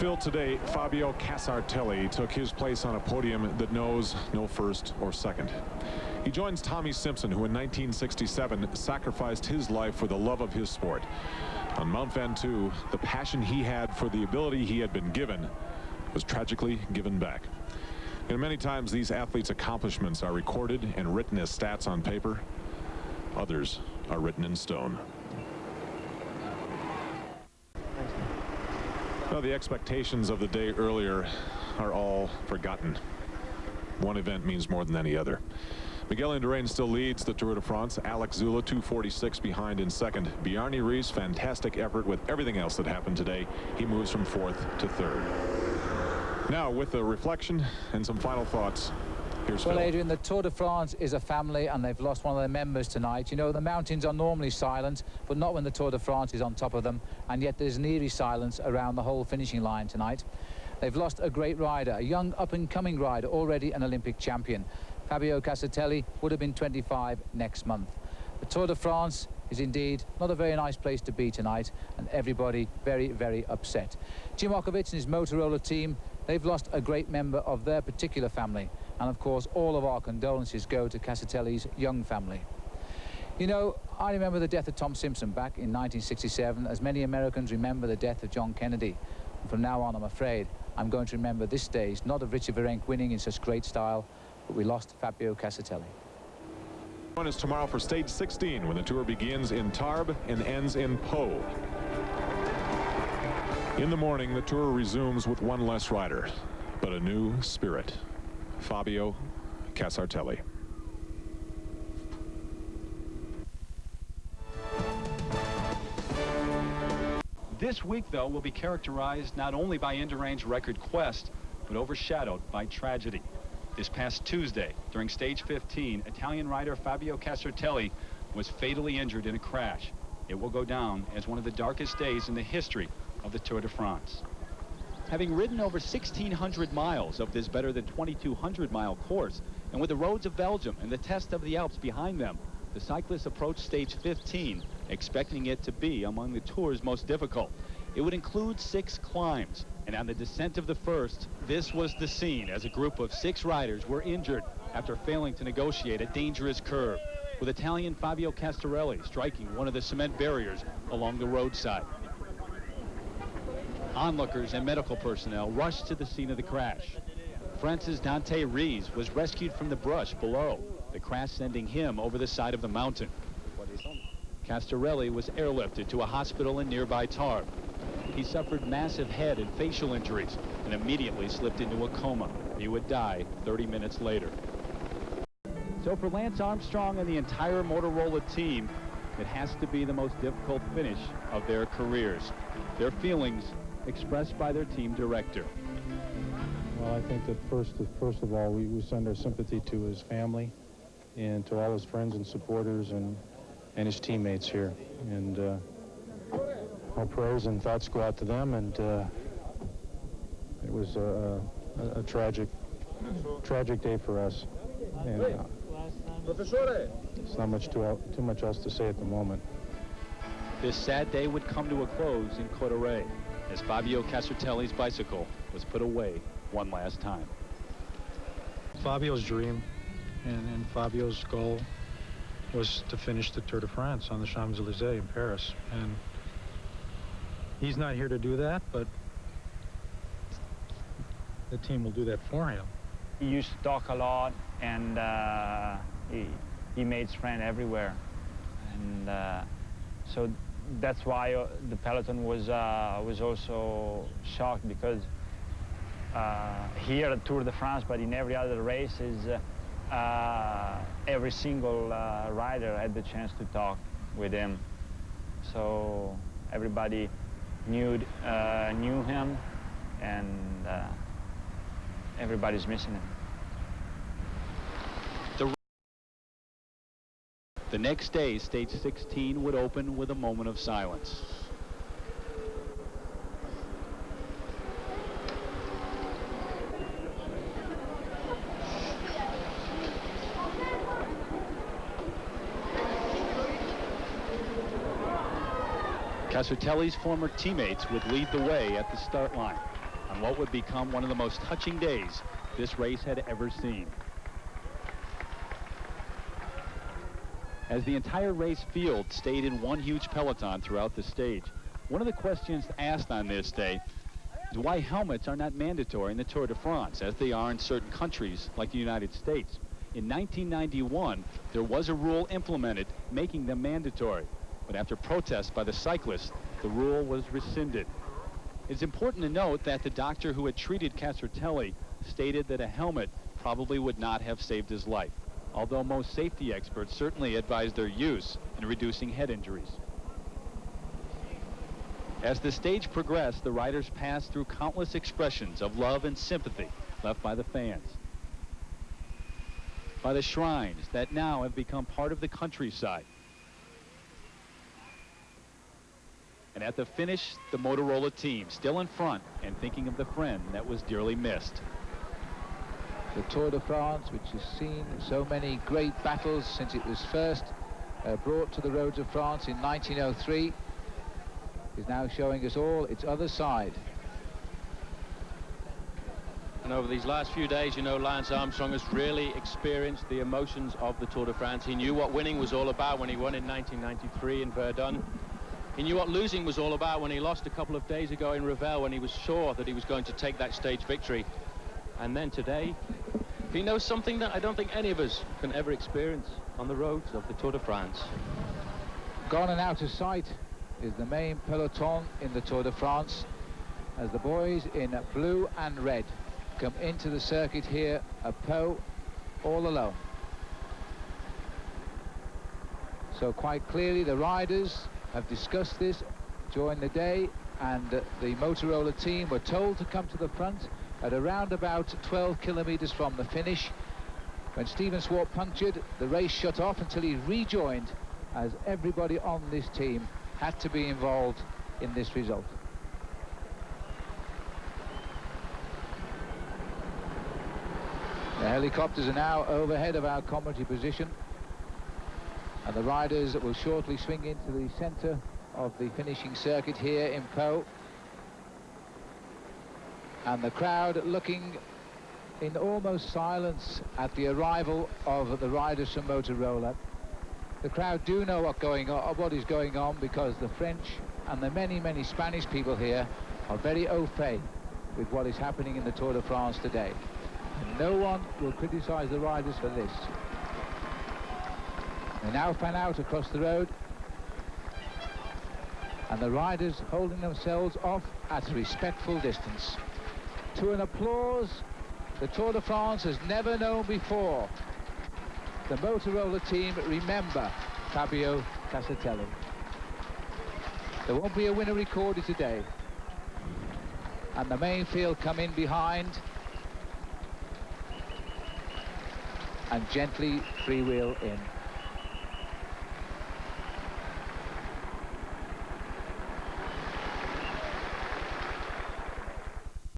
Phil, today, Fabio Casartelli took his place on a podium that knows no first or second. He joins Tommy Simpson, who in 1967 sacrificed his life for the love of his sport. On Mount Ventoux, the passion he had for the ability he had been given was tragically given back. And many times these athletes' accomplishments are recorded and written as stats on paper. Others are written in stone. Well, the expectations of the day earlier are all forgotten. One event means more than any other. Miguel Indurain still leads the Tour de France. Alex Zülle, 246 behind in second. Bjarne Riis fantastic effort with everything else that happened today. He moves from fourth to third. Now with a reflection and some final thoughts Here's well, Phil. Adrian, the Tour de France is a family, and they've lost one of their members tonight. You know, the mountains are normally silent, but not when the Tour de France is on top of them, and yet there's an eerie silence around the whole finishing line tonight. They've lost a great rider, a young up-and-coming rider, already an Olympic champion. Fabio Casartelli would have been 25 next month. The Tour de France is indeed not a very nice place to be tonight, and everybody very, very upset. Jim Ochowicz and his Motorola team, they've lost a great member of their particular family. And of course, all of our condolences go to Casartelli's young family. You know, I remember the death of Tom Simpson back in 1967, as many Americans remember the death of John Kennedy. And from now on, I'm afraid, I'm going to remember this stage, not of Richard Virenque winning in such great style, but we lost Fabio Casartelli. One is tomorrow for stage 16 when the tour begins in Tarbes and ends in Pau. In the morning, the tour resumes with one less rider, but a new spirit. Fabio Casartelli. This week, though, will be characterized not only by Indurain's record quest, but overshadowed by tragedy. This past Tuesday, during stage 15, Italian rider Fabio Casartelli was fatally injured in a crash. It will go down as one of the darkest days in the history of the Tour de France. Having ridden over 1,600 miles of this better than 2,200 mile course, and with the roads of Belgium and the test of the Alps behind them, the cyclists approached stage 15, expecting it to be among the Tour's most difficult. It would include six climbs, and on the descent of the first, this was the scene as a group of six riders were injured after failing to negotiate a dangerous curve, with Italian Fabio Casartelli striking one of the cement barriers along the roadside. Onlookers and medical personnel rushed to the scene of the crash. Francis Dante Rezze was rescued from the brush below, the crash sending him over the side of the mountain. Casartelli was airlifted to a hospital in nearby Tarbes. He suffered massive head and facial injuries and immediately slipped into a coma. He would die 30 minutes later. So for Lance Armstrong and the entire Motorola team, it has to be the most difficult finish of their careers. Their feelings expressed by their team director. Well, I think that first, first of all, we, we send our sympathy to his family and to all his friends and supporters and, and his teammates here. And uh, our prayers and thoughts go out to them. And uh, it was a, a, a, tragic, tragic day for us. And uh, it's not much too, too much else to say at the moment. This sad day would come to a close in Cauterets as Fabio Casartelli's bicycle was put away one last time. Fabio's dream and, and Fabio's goal was to finish the Tour de France on the Champs-Élysées in Paris. And he's not here to do that, but the team will do that for him. He used to talk a lot, and uh, he, he made friends everywhere. And uh, so that's why uh, the peloton was uh, was also shocked because uh, here at Tour de France, but in every other race, is uh, uh, every single rider had the chance to talk with him. So everybody knew knew him, and everybody's missing him. The next day, stage 16 would open with a moment of silence. Casartelli's former teammates would lead the way at the start line. on what would become one of the most touching days this race had ever seen. As the entire race field stayed in one huge peloton throughout the stage, one of the questions asked on this day is why helmets are not mandatory in the Tour de France, as they are in certain countries like the United States. In 1991, there was a rule implemented making them mandatory. But after protests by the cyclists, the rule was rescinded. It's important to note that the doctor who had treated Casartelli stated that a helmet probably would not have saved his life, although most safety experts certainly advise their use in reducing head injuries. As the stage progressed, the riders passed through countless expressions of love and sympathy left by the fans by the shrines that now have become part of the countryside. And at the finish, the Motorola team still in front and thinking of the friend that was dearly missed. The Tour de France, which has seen so many great battles since it was first uh, brought to the roads of France in 1903, is now showing us all its other side. And over these last few days, you know, Lance Armstrong has really experienced the emotions of the Tour de France. He knew what winning was all about when he won in 1993 in Verdun. He knew what losing was all about when he lost a couple of days ago in Revel when he was sure that he was going to take that stage victory. And then today, he knows something that I don't think any of us can ever experience on the roads of the Tour de France. Gone and out of sight is the main peloton in the Tour de France as the boys in blue and red come into the circuit here at Pau all alone. So quite clearly the riders have discussed this during the day and the Motorola team were told to come to the front at around about 12 kilometers from the finish. When Stephen Swart punctured, the race shut off until he rejoined as everybody on this team had to be involved in this result. The helicopters are now overhead of our commentary position. And the riders will shortly swing into the centre of the finishing circuit here in Pau. And the crowd looking in almost silence at the arrival of the riders from Motorola. The crowd do know what going on, what is going on because the French and the many, many Spanish people here are very au fait with what is happening in the Tour de France today. And No one will criticise the riders for this. They now fan out across the road. And the riders holding themselves off at a respectful distance. To an applause the Tour de France has never known before. The Motorola team remember Fabio Casartelli. There won't be a winner recorded today. And the main field come in behind and gently freewheel in.